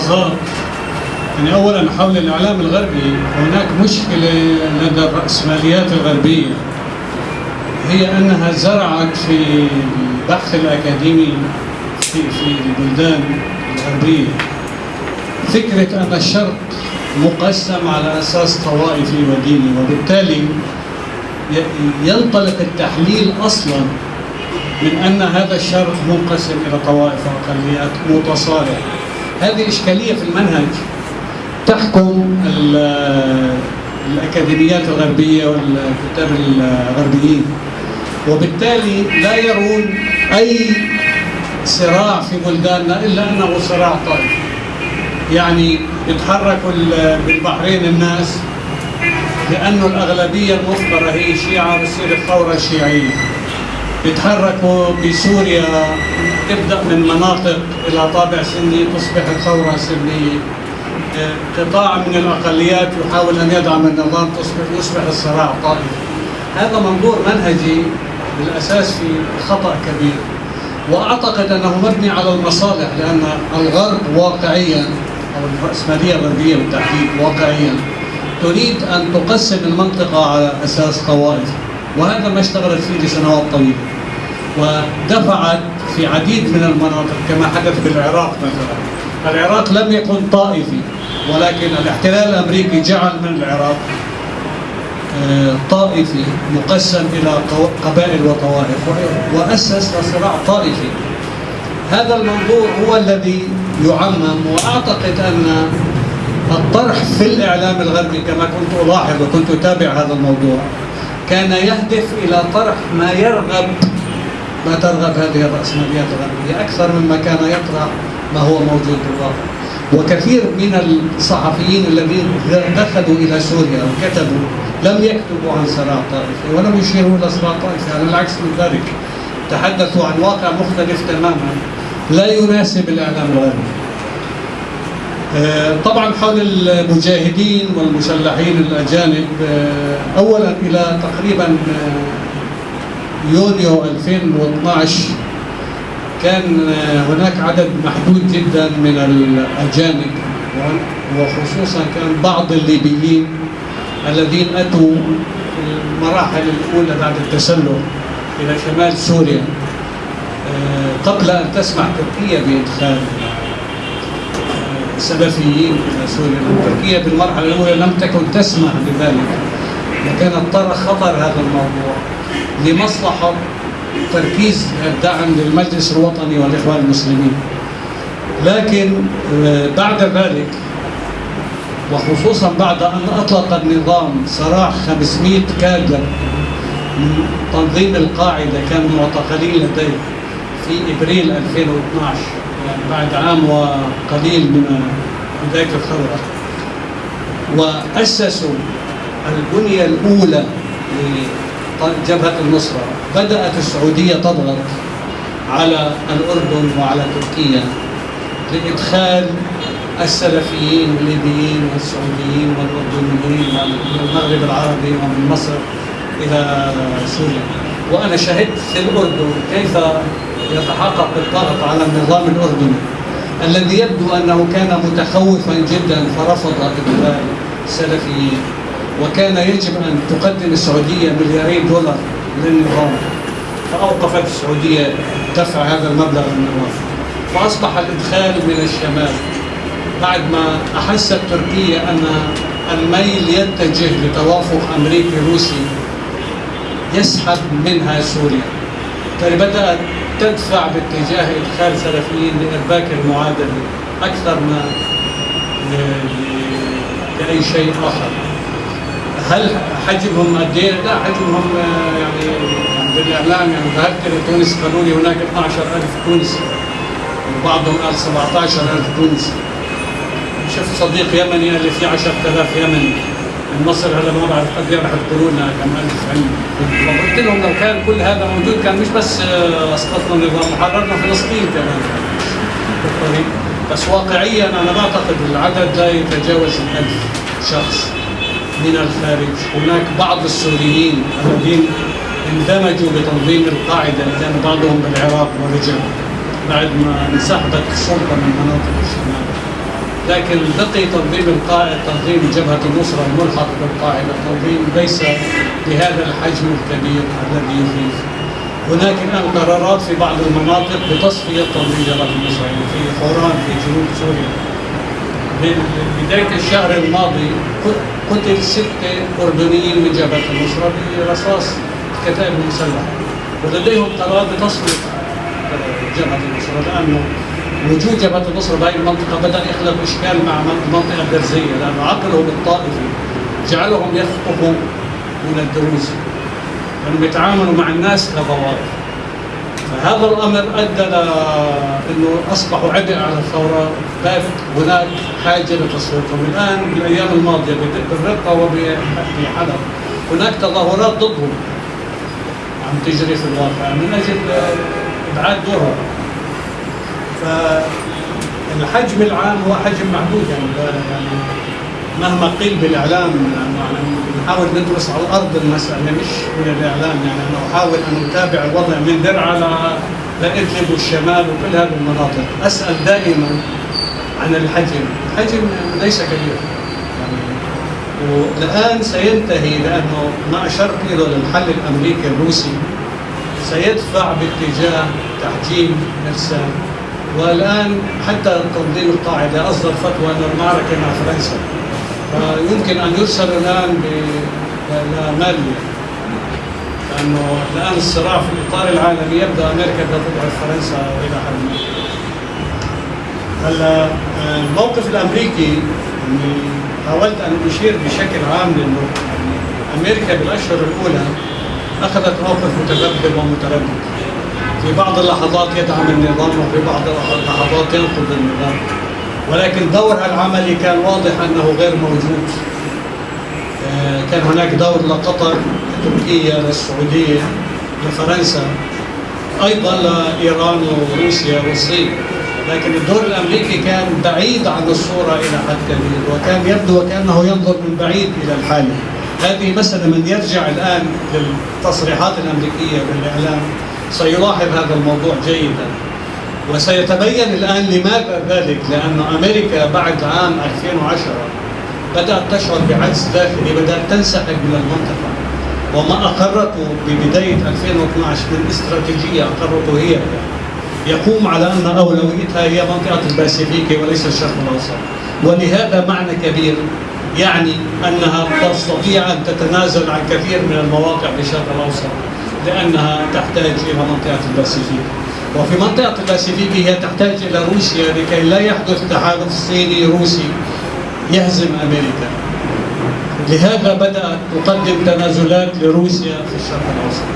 ملاحظات يعني أولا حول الإعلام الغربي هناك مشكلة لدى الرأسماليات الغربية هي أنها زرعت في البحث الأكاديمي في في البلدان الغربية فكرة أن الشرق مقسم على أساس طوائفي وديني وبالتالي ينطلق التحليل أصلا من أن هذا الشرق منقسم إلى طوائف وأقليات متصارع هذه إشكالية في المنهج. تحكم ال- الأكاديميات الغربية والكتاب الغربيين. وبالتالي لا يرون أي صراع في بلداننا إلا أنه صراع طائفي يعني يتحركوا ال- بالبحرين الناس لأنه الأغلبية المثمرة هي شيعة بتصير الثورة شيعية يتحركوا بسوريا تبدأ من مناطق إلى طابع سني تصبح الثورة سنية. آه، قطاع من الأقليات يحاول أن يدعم النظام تصبح يصبح الصراع طائفي هذا منظور منهجي بالأساس في خطأ كبير. وأعتقد أنه مبني على المصالح لأن الغرب واقعيا أو الرأسمالية الغربية بالتحديد واقعيا تريد أن تقسم المنطقة على أساس طوائف وهذا ما اشتغلت فيه لسنوات طويلة. ودفعت في عديد من المناطق كما حدث بالعراق مثلا. العراق لم يكن طائفي ولكن الاحتلال الأمريكي جعل من العراق آه، طائفي مقسم إلى قبائل وطوائف وأسس لصراع طائفي. هذا المنظور هو الذي يعمم وأعتقد أن الطرح في الإعلام الغربي كما كنت ألاحظ وكنت أتابع هذا الموضوع كان يهدف إلى طرح ما يرغب ما ترغب هذه الرأسماليات الغربية أكثر مما كان يطرح ما هو موجود بالواقع وكثير من الصحفيين الذين دخلوا إلى سوريا وكتبوا لم يكتبوا عن صراع طائفي ولم يشيروا إلى صراع طائفي على العكس من ذلك. تحدثوا عن واقع مختلف تماما. لا يناسب الإعلام الغربي آه، طبعا حول المجاهدين والمسلحين الأجانب آه، أولا إلى تقريبا آه، يونيو 2012 كان آه، هناك عدد محدود جدا من الأجانب وخصوصا كان بعض الليبيين الذين أتوا في المراحل الأولى بعد التسلح إلى شمال سوريا آه، قبل أن تسمح تركيا بإدخال سلفيين إلى سوريا. تركيا بالمرحلة الأولى لم تكن تسمح بذلك وكانت ترى خطر هذا الموضوع. لمصلحة تركيز الدعم للمجلس الوطني والإخوان المسلمين. لكن آه، بعد ذلك وخصوصا بعد أن أطلق النظام سراح 500 كادر من تنظيم القاعدة كانوا معتقلين لديه في إبريل 2012 يعني بعد عام وقليل من بداية الثورة. وأسسوا البنية الأولى لجبهة النصرة بدأت السعودية تضغط على الأردن وعلى تركيا لإدخال السلفيين الليبيين والسعوديين والأردنيين من المغرب العربي ومن مصر إلى سوريا. وأنا شهدت في الأردن كيف يتحقق الضغط على النظام الأردني الذي يبدو أنه كان متخوفا جدا فرفض إدخال السلفيين وكان يجب أن تقدم السعودية ملياري دولار للنظام. فأوقفت السعودية دفع هذا المبلغ للنظام فأصبح الإدخال من الشمال. بعد ما أحست تركيا أن الميل يتجه لتوافق أمريكي روسي يسحب منها سوريا. فبدأت تدفع باتجاه إدخال سلفيين لإرباك المعادلة أكثر ما لأي شيء آخر. هل حجمهم قد إيه؟ لا حجمهم آه، يعني يعني بالإعلام يعني ذهبت إلى تونس قالوا لي هناك 12000 تونسي وبعضهم قال 17000 تونسي. شفت صديق يمني قال لي في 10000 يمني. من مصر هذا ما بعرف قد إيه راح يقولوا لنا كم ألف عندي فقلت لهم لو كان كل هذا موجود كان مش بس آه، أسقطنا النظام حررنا فلسطين كمان. بس واقعيا أنا بعتقد العدد لا يتجاوز الألف شخص. من الخارج. هناك بعض السوريين الذين اندمجوا بتنظيم القاعدة كان بعضهم بالعراق ورجع بعد ما انسحبت السلطة من مناطق الشمال. لكن بقي تنظيم القاعدة تنظيم جبهة النصرة الملحق بالقاعدة تنظيم ليس بهذا الحجم الكبير الذي يخيف هناك الآن قرارات في بعض المناطق بتصفية تنظيم جبهة النصرة يعني في حوران في جنوب سوريا. بداية الشهر الماضي قتل ستة أردنيين من جبهة النصرة برصاص الكتائب المسلحة ولديهم قرار بتصفية جبهة النصرة لأنه وجود جبهة النصرة بهذه المنطقة بدأ يخلق إشكال مع المنطقة الدرزية لأنه عقلهم الطائفي جعلهم يخطفوا من الدروز. لأنهم يتعاملوا مع الناس كضوابط فهذا الأمر أدى أنه أصبحوا عبء على الثورة. بات هناك حاجة لتصويتهم الآن بالأيام الماضية بالرقة وفي حلب هناك تظاهرات ضدهم عم تجري في الواقع من أجل إبعاد دورهم. فالحجم العام هو حجم محدود يعني يعني مهما قيل بالإعلام يعني نحاول ندرس على الأرض المسألة مش من الإعلام يعني أنا أحاول أن أتابع الوضع من درعا لادلب والشمال وكل هذه المناطق. أسأل دائما عن الحجم، الحجم ليس كبير. يعني والان سينتهي لأنه ما أشرت اليه للحل الأمريكي الروسي سيدفع باتجاه تحجيم ارسال والآن حتى تنظيم القاعدة أصدر فتوى أن المعركة مع فرنسا. فيمكن أن يرسل الآن لماليا لأنه الآن الصراع في الإطار العالمي يبدأ أمريكا تضعف فرنسا إلى حد ما هلا الموقف الأمريكي يعني حاولت أن أشير بشكل عام لأنه أمريكا بالأشهر الأولى أخذت موقف متذبذب ومتردد. في بعض اللحظات يدعم النظام وفي بعض اللحظات ينقض النظام. ولكن دورها العملي كان واضح أنه غير موجود. آه، كان هناك دور لقطر لتركيا للسعوديه لفرنسا أيضا لإيران وروسيا والصين. لكن الدور الأمريكي كان بعيد عن الصورة إلى حد كبير وكان يبدو وكأنه ينظر من بعيد إلى الحاله هذه مسألة من يرجع الآن للتصريحات الأمريكية بالإعلام. سيلاحظ هذا الموضوع جيدا. وسيتبين الآن لماذا ذلك؟ لأن أمريكا بعد عام 2010 بدأت تشعر بعجز داخلي بدأت تنسحب من المنطقة. وما أقرته ببداية 2012 من استراتيجية أقرته هي يقوم على أن أولويتها هي منطقة الباسيفيكي وليس الشرق الأوسط. ولهذا معنى كبير يعني أنها تستطيع أن تتنازل عن كثير من المواقع في الشرق الأوسط لأنها تحتاج إلى منطقة الباسيفيك. وفي منطقة الباسيفيك هي تحتاج إلى روسيا لكي لا يحدث تحالف صيني روسي يهزم أمريكا. لهذا بدأت تقدم تنازلات لروسيا في الشرق الأوسط.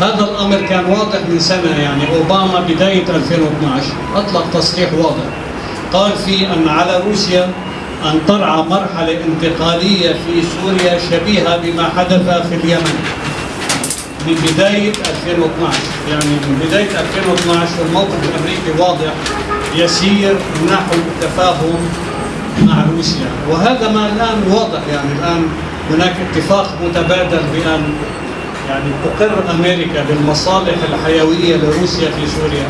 هذا الأمر كان واضح من سنة يعني أوباما بداية 2012 أطلق تصريح واضح. قال فيه أن على روسيا أن ترعى مرحلة انتقالية في سوريا شبيهة بما حدث في اليمن. من بداية 2012 يعني من بداية 2012 الموقف الأمريكي واضح يسير نحو التفاهم مع روسيا. وهذا ما الآن واضح يعني الآن هناك اتفاق متبادل بأن يعني تقر أمريكا بالمصالح الحيوية لروسيا في سوريا.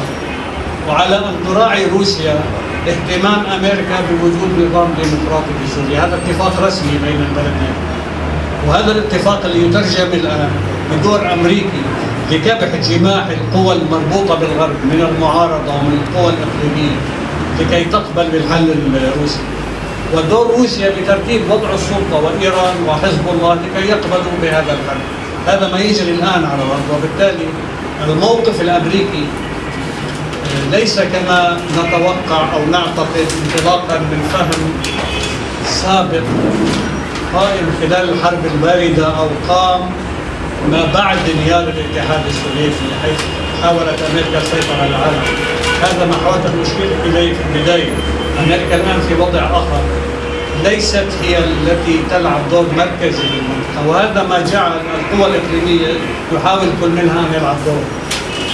وعلى أن تراعي روسيا اهتمام أمريكا بوجود نظام ديمقراطي في سوريا. هذا اتفاق رسمي بين البلدين. وهذا الاتفاق اللي يترجم الآن بدور أمريكي لكبح جماح القوى المربوطة بالغرب من المعارضة ومن القوى الإقليمية لكي تقبل بالحل الروسي. ودور روسيا بترتيب وضع السلطة وإيران وحزب الله لكي يقبلوا بهذا الحل. هذا ما يجري الآن على الأرض وبالتالي الموقف الأمريكي ليس كما نتوقع أو نعتقد انطلاقا من فهم سابق قائم خلال الحرب الباردة أو قام ما بعد انهيار الاتحاد السوفيتي حيث حاولت أمريكا السيطرة على العالم. هذا ما حاولت المشكلة إليه في البداية. أمريكا الآن في وضع آخر. ليست هي التي تلعب دور مركزي في المنطقة. وهذا ما جعل القوى الإقليمية يحاول كل منها أن يلعب دور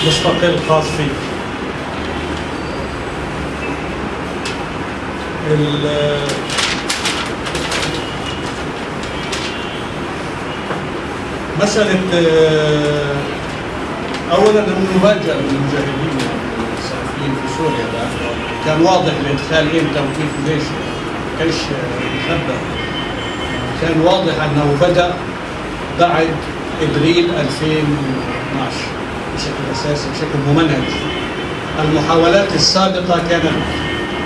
مستقل خاص فيه. مسألة آه، أولا المفاجأة للمجاهدين السلفيين في سوريا كان واضح الإدخال إمتى وكيف وليش كانش مخبى كان واضح أنه بدأ بعد إبريل 2012 بشكل أساسي بشكل ممنهج. المحاولات السابقة كانت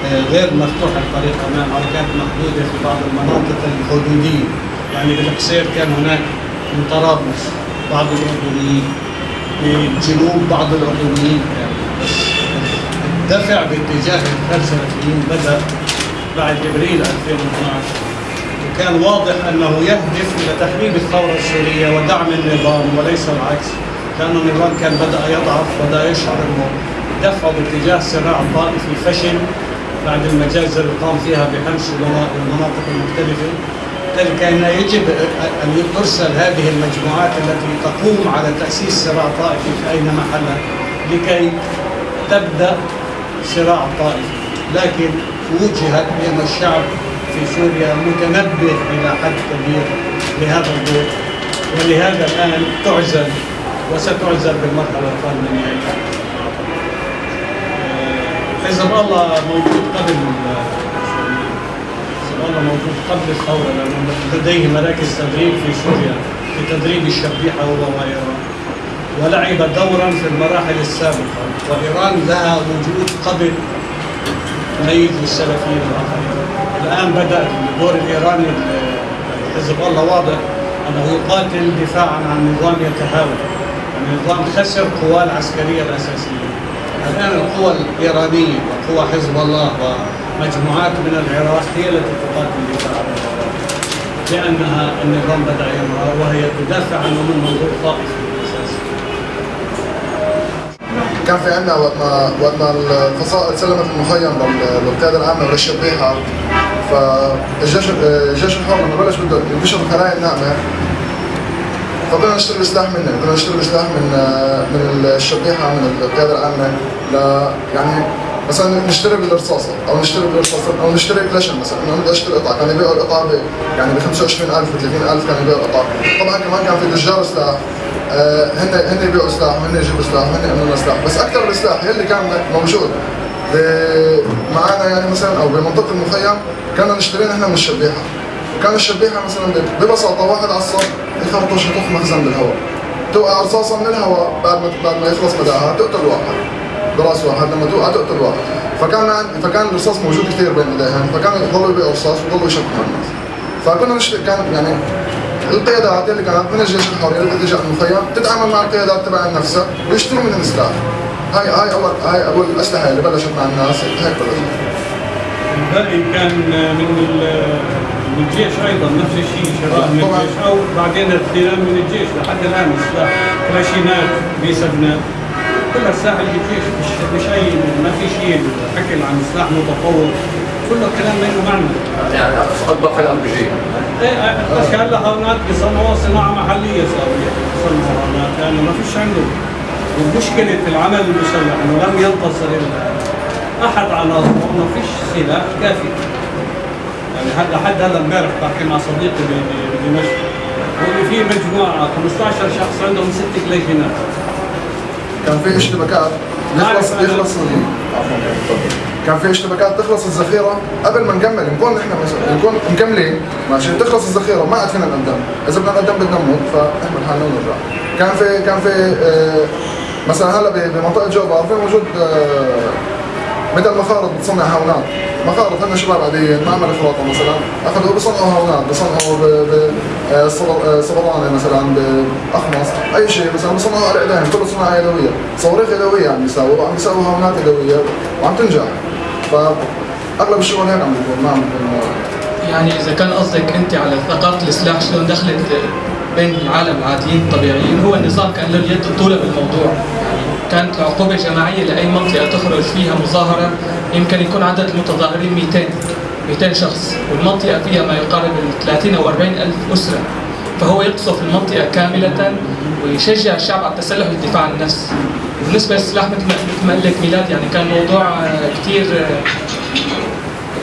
آه، غير مفتوحة الطريق أمام أو كانت محدودة في بعض المناطق الحدودية. يعني بالقصير كان هناك من طرابلس بعض الأردنيين من جنوب بعض الأردنيين. الدفع باتجاه الفلسفيين بدأ بعد ابريل 2012 وكان واضح أنه يهدف إلى تخريب الثورة السوريه ودعم النظام وليس العكس. لأن النظام كان بدأ يضعف بدا يشعر أنه دفعه باتجاه صراع طائفي فشل بعد المجازر اللي قام فيها بحمس المناطق المختلفة. بالتالي كان يجب أن ترسل هذه المجموعات التي تقوم على تأسيس صراع طائفي في أين محلها لكي تبدأ صراع طائفي لكن وجهت بأن الشعب في سوريا متنبه إلى حد كبير لهذا الدور ولهذا الآن تعزل وستعزل بالمرحلة القادمه نهائيا. حزب الله موجود قبل حزب الله موجود قبل الثورة لأنه لديه مراكز تدريب في سوريا في تدريب الشبيحة هو وايران ولعب دورا في المراحل السابقة وإيران لها وجود قبل ميز السلفيين الآخرين. الآن بدأ الدور الإيراني حزب الله واضح أنه يقاتل دفاعا عن نظام يتهاون النظام خسر قواه العسكرية الأساسية. الآن القوى الإيرانية وقوى حزب الله ومجموعات من العراق هي التي تقاتل دفاعا عن لأنها النظام بدأ ينهار وهي تدافع عنه من منظور طائفي كان في عندنا وقت ما وقت ما الفصائل سلمت المخيم للقياده العامة وللشبيحه فالجيش الجيش الحر لما بلش بده ينتشر الخلايا الناعمة. فبدنا نشتري سلاح منه بدنا نشتري سلاح من من الشبيحة من القيادة العامة ل يعني مثلا نشتري بالرصاصه أو نشتري بالرصاصه أو نشتري كلاشن مثلا إنه بدي أشتري قطعة كانوا يبيعوا القطعة يعني ب 25000 ب 30000 كانوا يبيعوا القطعة. طبعا كمان كان في تجار سلاح آه، هن هن يبيعوا سلاح وهن يجيبوا سلاح وهن يعملوا سلاح. بس أكثر السلاح يلي كان موجود معنا يعني مثلا أو بمنطقة المخيم كنا نشتري نحن من الشبيحة. كان الشبيحة مثلا ببساطة واحد على الصف يخرطش يطخ مخزن بالهواء. توقع رصاصه من الهواء بعد ما بعد ما يخلص مداها تقتل واحد. براس واحد لما توقع تقتل واحد فكان فكان الرصاص موجود كثير بين ايديهم فكانوا يضلوا يبيعوا رصاص ويضلوا يشبكوا الناس. فكنا نشتري كان يعني القيادات اللي كانت من الجيش الحر اللي تجي المخيم تتعامل مع القيادات تبع نفسها ويشتروا من السلاح هاي هاي اول هاي أول الاسلحه اللي بلشت مع الناس هيك بلشت الباقي كان من من الجيش أيضا نفس الشيء شراء من الجيش. أو بعدين استلام من الجيش لحد الآن سلاح كلاشينات بي 7 كلها سلاح الجيش مش مش اي ما في شيء حكي عن سلاح متطور كله كلام ما له معنى. يعني اطبق الام بي جي إيه الاشكال هونات بيصنعوها صناعة محلية صاروا يصنعوا هونات. لأنه ما فيش عنده. ومشكلة العمل المسلح إنه لم ينتصر أحد عناصره انه فيش سلاح كافي. يعني لحد هلا امبارح بحكي مع صديقي بدمشق بقول في مجموعة 15 شخص عندهم ست كليشنات كان في اشتباكات يخلص يخلص كان في اشتباكات تخلص الذخيرة قبل ما نكمل. نكون نحن مثلا نكون مكملين. ماشي تخلص الذخيرة ما عاد فينا نقدم. إذا بدنا نقدم بدنا نموت فنحمل حالنا ونرجع كان في كان في آه مثلا هلا بمنطقة جوبر في موجود آه مثل مخارط بتصنع هونات. مخارط هن شباب عاديين معمل خلاطه مثلا. أخذوا بصنعوا هونات بصنعوا بصبرانه مثلا باخمص أي شيء مثلا بصنعوا ايديهم كله صناعة يدوية. صواريخ يدوية عم بيساووا وعم بيساووا هونات يدوية وعم تنجح. فاغلب الشغل هيك عم بيكون ما عم بيكون يعني إذا كان قصدك أنت على ثقافه السلاح شلون دخلت بين العالم العاديين الطبيعيين هو النظام كان له اليد الطولة بالموضوع. كانت عقوبة جماعية لأي منطقة تخرج فيها مظاهرة يمكن يكون عدد المتظاهرين 200 200 شخص والمنطقة فيها ما يقارب ال 30 أو 40 ألف أسرة. فهو يقصف المنطقة كاملة ويشجع الشعب على التسلح للدفاع عن النفس. بالنسبة للسلاح مثل ما قال لك ميلاد يعني كان موضوع كثير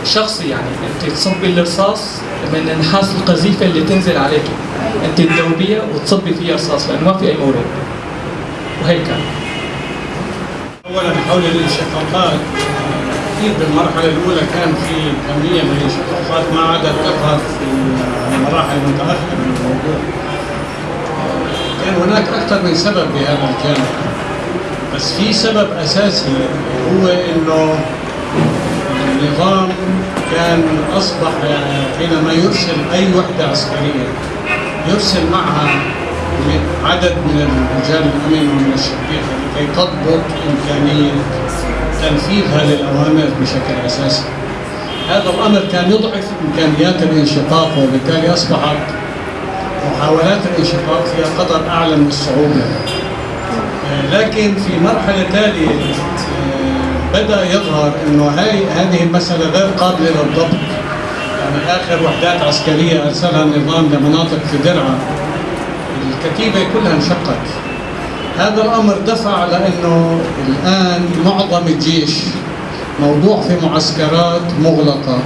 شخصي يعني. أنت تصبي الرصاص من النحاس القذيفة اللي تنزل عليك. أنت تذوبيها وتصبي فيها رصاص لأنه ما في أي مورد. وهيك كان. اولا حول الانشقاقات أكيد بالمرحلة الأولى كان في كمية من الانشقاقات ما عادت تظهر في المراحل المتأخرة من الموضوع. كان هناك أكثر من سبب بهذا الجانب. بس في سبب أساسي هو إنه النظام كان أصبح حينما يرسل أي وحدة عسكرية يرسل معها عدد من رجال الأمن ومن الشرطة لكي تضبط إمكانية تنفيذها للأوامر بشكل أساسي. هذا الأمر كان يضعف إمكانيات الانشقاق وبالتالي أصبحت محاولات الانشقاق فيها قدر أعلى من الصعوبة. لكن في مرحلة تالية آه، بدأ يظهر أنه هذه المسألة غير قابلة للضبط. يعني آخر وحدات عسكرية أرسلها النظام لمناطق في درعا. الكتيبة كلها انشقت. هذا الأمر دفع لأنه الآن معظم الجيش موضوع في معسكرات مغلقة.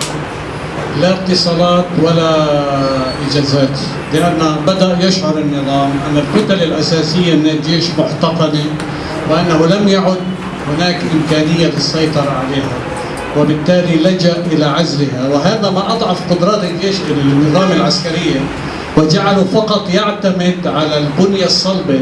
لا اتصالات ولا إجازات. لأن بدأ يشعر النظام أن الكتل الأساسية من الجيش محتقنة وأنه لم يعد هناك إمكانية السيطرة عليها وبالتالي لجأ إلى عزلها. وهذا ما أضعف قدرات الجيش النظام العسكرية وجعله فقط يعتمد على البنية الصلبة